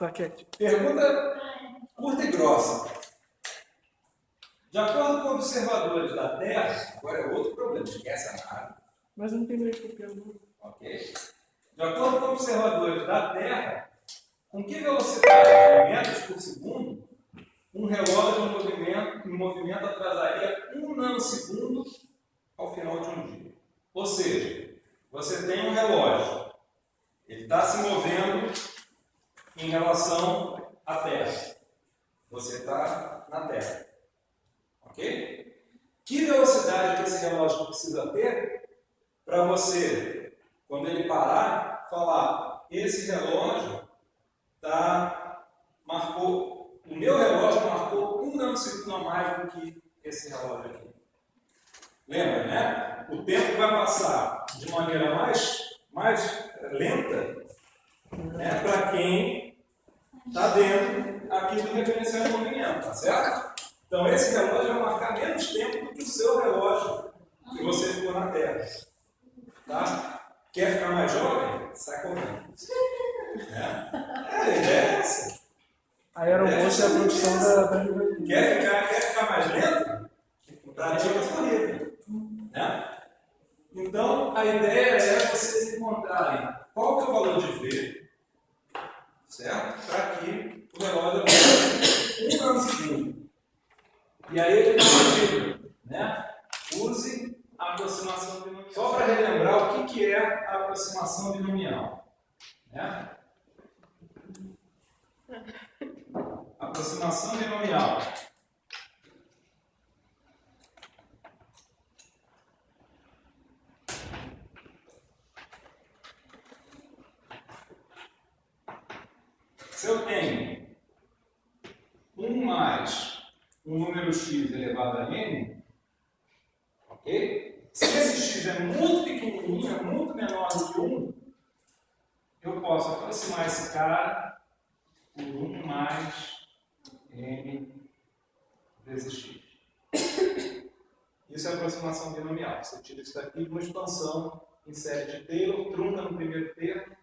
Claquete. Pergunta curta e grossa. De acordo com observadores da Terra, agora é outro problema, esquece a nave. Mas não tem meio que pergunta. Ok? De acordo com observadores da Terra, com que velocidade de metros por segundo um relógio em movimento, em movimento atrasaria um nanosegundo ao final de um dia? Ou seja, você tem um relógio, ele está se movendo em relação à Terra. Você está na Terra. Ok? Que velocidade que esse relógio precisa ter para você, quando ele parar, falar: esse relógio tá, marcou, o meu relógio marcou um nanosegundo a mais do que esse relógio aqui. Lembra, né? O tempo vai passar de maneira mais, mais lenta né, para quem está dentro aqui do referencial de movimento, tá certo? Então esse relógio vai marcar menos tempo do que o seu relógio que você ficou na Terra. Tá? Quer ficar mais jovem? Sai correndo. É, é a ideia é essa. A aeromoça é a produção da, da. Quer ficar, quer ficar mais lento? Pratica a corrida. Né? Então, a ideia é vocês encontrarem qual que é o valor de V, certo? Para que o relógio um nanosegundo. E aí ele está né? Use a aproximação binomial. Só para relembrar o que, que é a aproximação binomial. Né? Aproximação binomial. Se eu tenho 1 mais um número x elevado a n, ok? Se esse x é muito pequenininho, é muito menor do que 1, eu posso aproximar esse cara por 1 mais n vezes x. Isso é aproximação binomial. Você tira isso daqui de uma expansão em série de Taylor, trunca no primeiro termo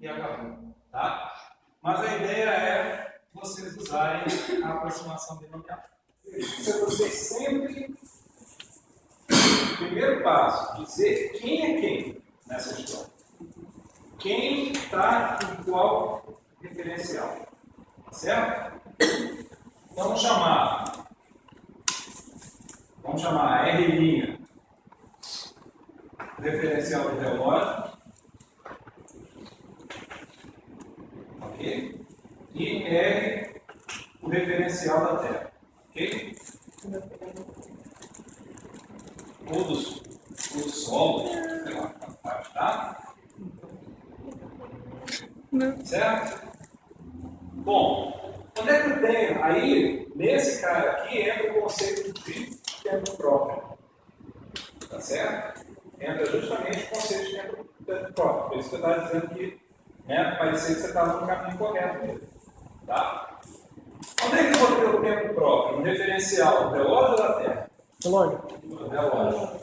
e acabou. Tá? Mas a ideia é vocês usarem a aproximação binomial. Isso é vocês sempre, primeiro passo, dizer quem é quem nessa história. Quem está em qual referencial. Certo? Então vamos chamar. Vamos chamar R' referencial do relógio. Ok? E R o referencial da Terra. Ok? Ou do, do Sol, sei lá, tá? Certo? Bom, onde é que eu tenho? Aí, nesse cara aqui, entra o conceito de tempo próprio. Tá certo? Entra justamente o conceito de tempo próprio. Por isso que eu estava dizendo que né, parecia que você estava no caminho correto mesmo. Tá? Onde é que eu vou ter o tempo próprio? No referencial do relógio ou da Terra? Relógio. Do relógio.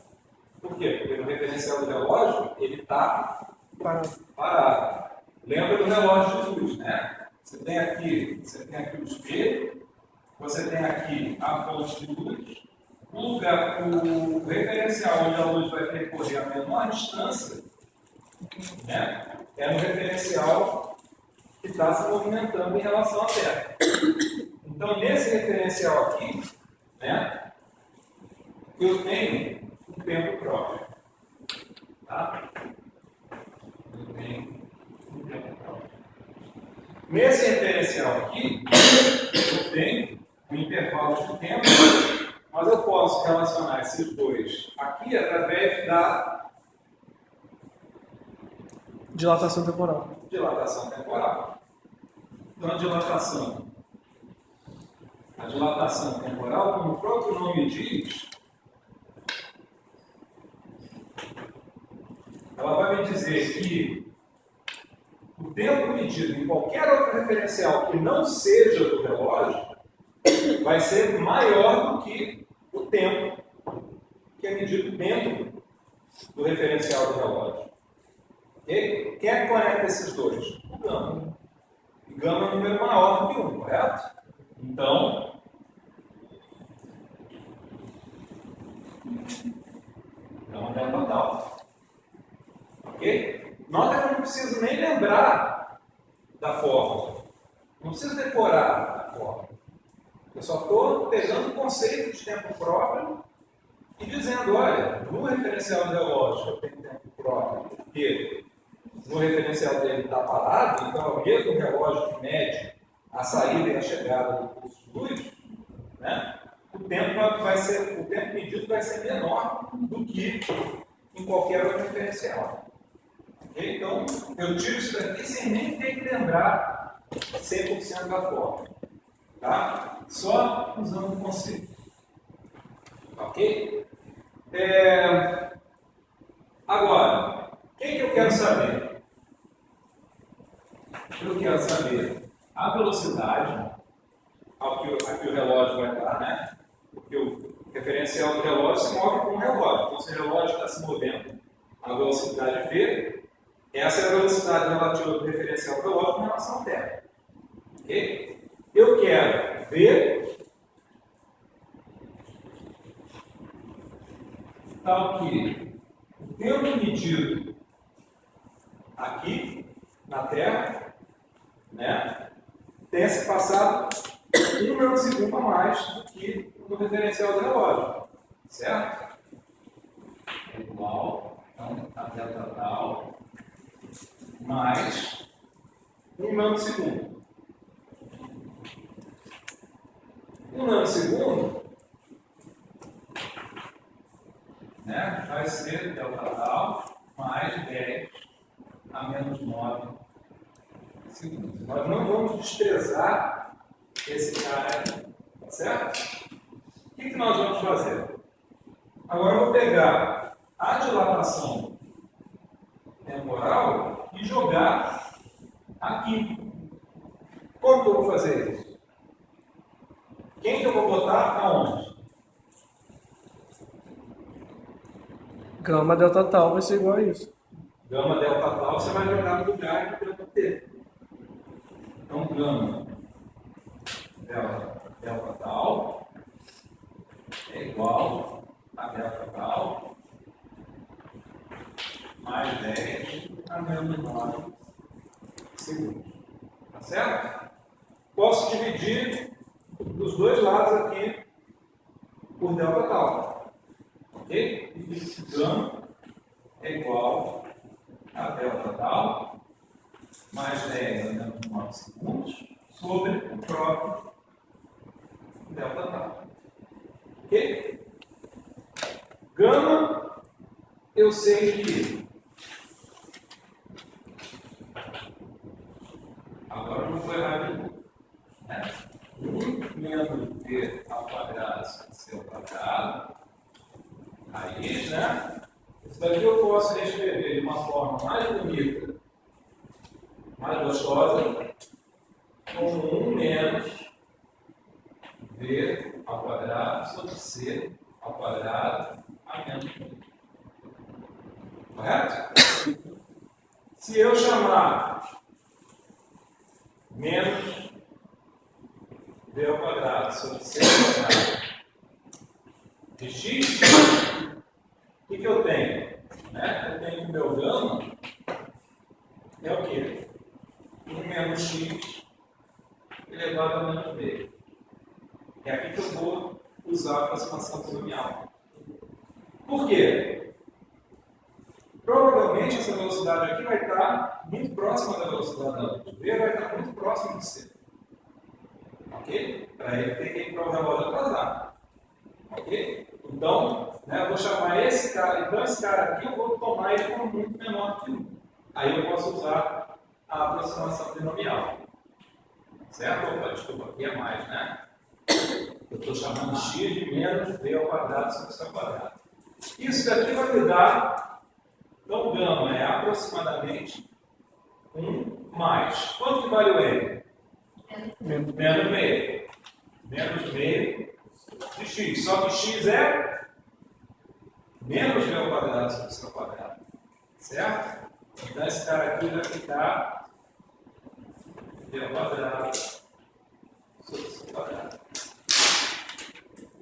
Por quê? Porque no referencial do relógio, ele está Parado. parado. Lembra do relógio de luz, né? Você tem aqui, você tem aqui o espelho, você tem aqui a fonte de luz, o lugar, o referencial onde a luz vai percorrer a menor distância, né? É no referencial que está se movimentando em relação à Terra. Então, nesse referencial aqui, né? Eu tenho um tempo próprio. Tá? Eu tenho um tempo próprio. Nesse referencial aqui, eu tenho um intervalo de tempo, mas eu posso relacionar esses dois aqui através da Dilatação temporal. dilatação temporal. Então, a dilatação. A dilatação temporal, como o próprio nome diz, ela vai me dizer que o tempo medido em qualquer outro referencial que não seja do relógio vai ser maior do que o tempo que é medido dentro do referencial do relógio. Ok? Quem é que conecta esses dois? O câmbio. E gama é um número maior do que 1, correto? Então, gama é total. Ok? Nota que eu não preciso nem lembrar da fórmula. Não preciso decorar a fórmula. Eu só estou pegando o conceito de tempo próprio e dizendo, olha, no referencial do relógio eu tenho tempo próprio, porque no referencial dele está parado, então é o mesmo relógio que mede a saída e a chegada do luz, né? o tempo vai ser, o tempo medido vai ser menor do que em qualquer outro referencial. Okay? Então, eu tiro isso daqui sem nem ter que lembrar 100% da forma. Tá? Só usando o conceito. Ok? É... Agora, o que, que eu quero saber? Eu quero saber a velocidade ao que, a que o relógio vai estar, né? Porque o referencial do relógio se move com o relógio. Então, se o relógio está se movendo a velocidade v, essa é a velocidade relativa do referencial do relógio em relação à Terra. Ok? Eu quero ver tal que o tempo medido aqui na Terra né, tenha se passado um milisegundo a mais do que no referencial do relógio. Certo? É igual, então, a delta tal, mais um nanosegundo. Um nanosegundo né, vai ser delta tal mais 10 a menos 9 segundos. Nós não vamos desprezar esse cara aqui, tá certo? O que, que nós vamos fazer? Agora eu vou pegar a dilatação temporal e jogar aqui. Como que eu vou fazer isso? Quem que eu vou botar aonde? Gama delta tal vai ser igual a isso. Gama delta tal você vai jogar no lugar do tempo Então, gama delta, delta tal é igual a delta tal mais 10 a menos 9 segundos. Tá certo? Posso dividir os dois lados aqui por delta tal. Ok? E gama é igual a delta tal mais 10 a menos 9 segundos sobre o próprio delta tal. Ok? Gama, eu sei que Correto? Se eu chamar Provavelmente essa velocidade aqui vai estar muito próxima da velocidade da luz. V vai estar muito próximo de C. Ok? Para ele ter que ir para o relógio atrasado. Ok? Então, né, eu vou chamar esse cara, então esse cara aqui eu vou tomar ele como muito menor que 1. Aí eu posso usar a aproximação binomial. Certo? Opa, desculpa, aqui é mais, né? Eu estou chamando x de menos v ao quadrado sobre c ao quadrado. Isso daqui vai me dar, então gama é aproximadamente 1 mais. Quanto que vale o n? Menos. Menos meio. Menos meio de x. Só que x é menos ao quadrado sobre c ao quadrado. Certo? Então esse cara aqui vai ficar ao quadrado sobre C ao quadrado.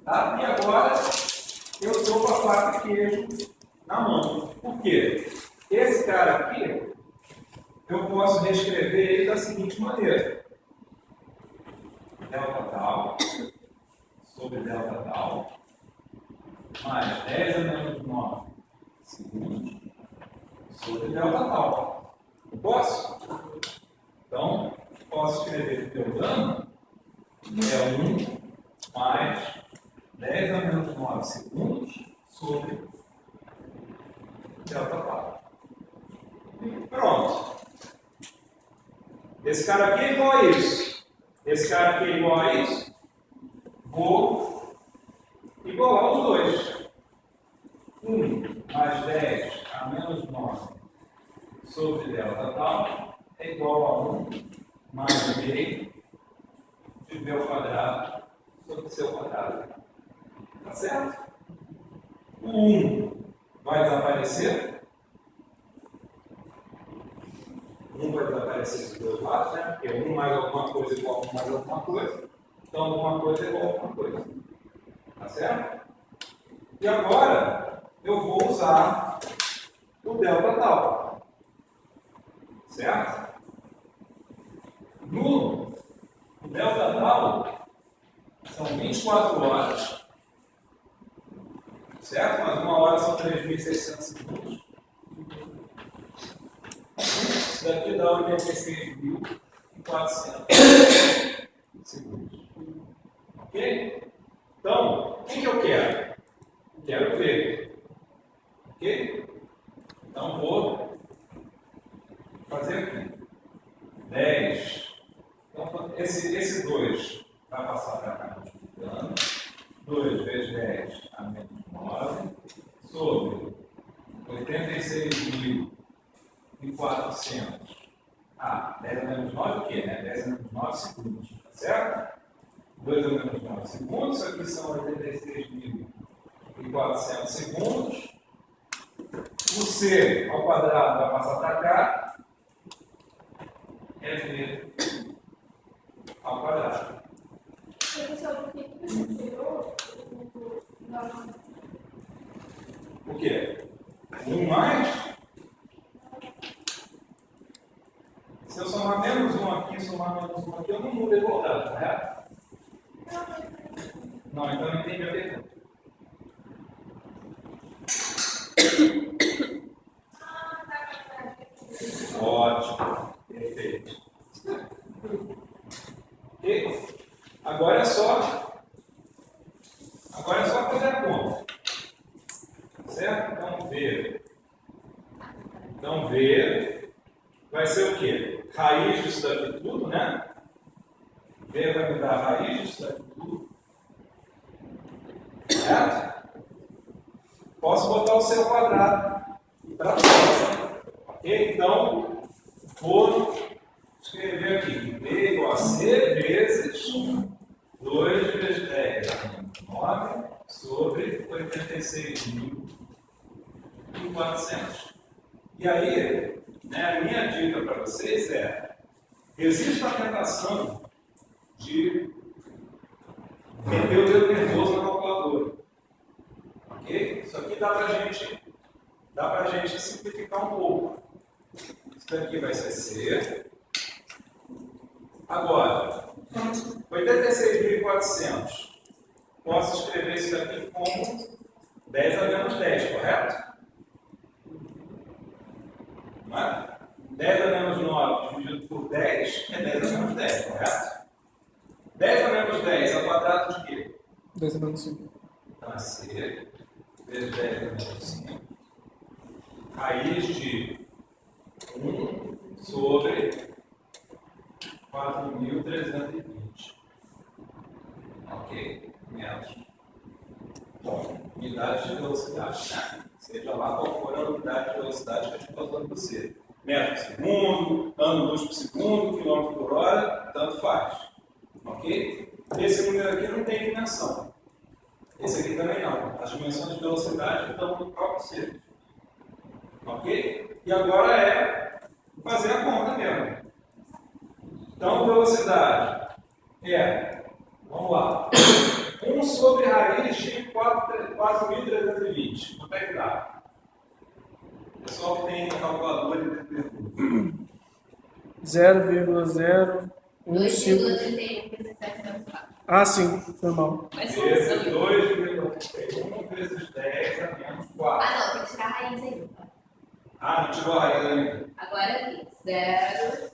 Tá? E agora eu com a faca queijo na mão. Por quê? Esse cara aqui, eu posso reescrever ele da seguinte maneira. Delta tal sobre delta tal mais 10 a menos 9 segundos sobre delta tal. Posso? Então, posso escrever que o dano é 1 mais 10 a menos 9 segundos sobre delta tal. Pronto. Esse cara aqui é igual a isso. Esse cara aqui é igual a isso. Vou igualar os dois. 1 mais 10 a menos 9 sobre delta tal é igual a 1 mais meio de ao quadrado sobre ao quadrado. Tá certo? O 1 vai desaparecer. 1 vai desaparecer dos dois lados, né? Porque 1 mais alguma coisa é igual 1 mais alguma coisa. Então, alguma coisa é igual a alguma coisa. Tá certo? E agora, eu vou usar o delta tal. Certo? No delta tal, são 24 horas. Certo? Mas uma hora são 3.600 segundos. Isso daqui dá 86.400 segundos. Ok? Então, o que, que eu quero? Quero ver. Ok? Então, vou fazer aqui. 10. Então, esse, esse 2 vai passar para cá multiplicando. 2 vezes 10 a menos 9 sobre 86.400. Ah, 10 a menos 9 o quê? Né? 10 a menos 9 segundos. Tá certo? 2 a menos 9 segundos. Aqui são 86.400 segundos. O C ao quadrado vai passar para cá. É V ao quadrado. Professor, por que você tirou o nome? O quê? 1 mais? Se eu somar menos 1 aqui e somar menos 1 aqui, eu não mudo a igualdade, correto? Não, então eu entendi a pergunta. Ótimo, perfeito. Ok? Agora é só. Agora é só fazer a conta. Certo? Então V. Então V vai ser o quê? Raiz disso daqui tudo, né? V vai me dar a raiz disso daqui tudo. Certo? Posso botar o seu quadrado para fora. Ok? Então, vou escrever aqui. V igual a C vezes 2 vezes 10 9 sobre 86.400. E aí, né, a minha dica para vocês é: existe a tentação de meter o dedo nervoso na calculadora. Ok? Isso aqui dá para gente, dá gente simplificar um pouco. Isso daqui vai ser C. Agora, 86.400. Posso escrever isso daqui como 10 a menos 10, correto? Não é? 10 a menos 9 dividido por 10 é 10 a menos 10, correto? 10 a menos 10 é o quadrado de quê? 10 a menos 5. Então é C vezes 10 a menos 5. Raiz de 1 sobre 4.320. Ok? Metros. Bom, unidade de velocidade. Né? Seja lá qual for a unidade de velocidade que a gente está usando você. Metro por segundo, ano luz por segundo, quilômetro por hora, tanto faz. Ok? Esse número aqui não tem dimensão. Esse aqui também não. As dimensões de velocidade estão no próprio círculo. Ok? E agora é fazer a conta mesmo. Então, velocidade é, vamos lá, 1 sobre raiz de 4.320. Quanto é que tem calculador de pergunta. 0,015. 2,31 vezes 704. Ah, sim, foi mal. Mas Vezes 2,1 vezes 10 a menos 4. Ah, não, tem que tirar a raiz aí. Ah, não tirou a raiz ainda. Agora aqui, zero.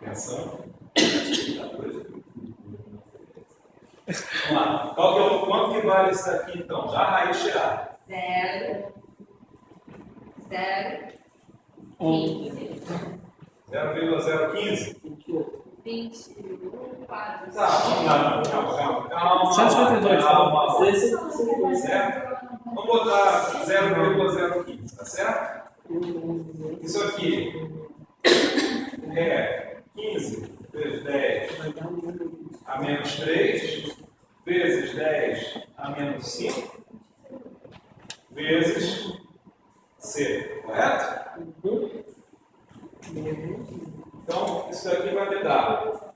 Atenção. Vamos lá. Qual que é o, quanto que vale isso aqui então? Já a raiz tirada. Zero. Zero. Um. 15. 0,015. 21, 4. Tá, vamos lá. Calma, calma, calma. 152. Calma, Certo? Vamos botar 0,015, tá certo? Isso aqui é 15 vezes 10 a menos 3, vezes 10 a menos 5, vezes C, correto? Então, isso aqui vai me dar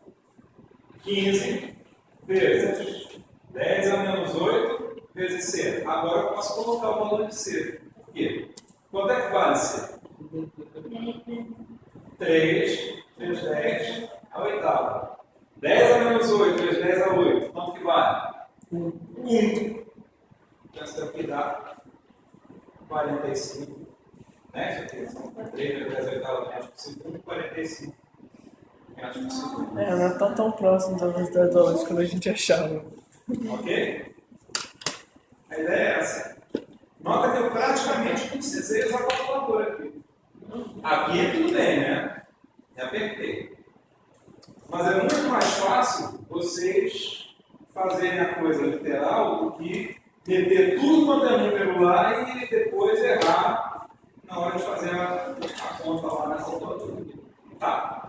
15 vezes 10 a menos 8 vezes C. Agora eu posso colocar o valor de C. Por quê? Quanto é que vale C? 3 vezes 10 a oitava. 10 a menos 8 vezes 10 a 8. Quanto que vale? 1. Então isso daqui dá 45. Né? Aqui são 3 vezes 10 a oitava metros por segundo, 45 metros por segundo. É, não tá tão próximo da velocidade da luz como a gente achava. Ok? A ideia é essa. Nota que eu praticamente precisei usar a calculadora aqui. Aqui é tudo bem, né? É apertei. Mas é muito mais fácil vocês fazerem a coisa literal do que meter tudo quanto é número lá e depois errar na hora de fazer a, a conta lá na calculadora. Tá?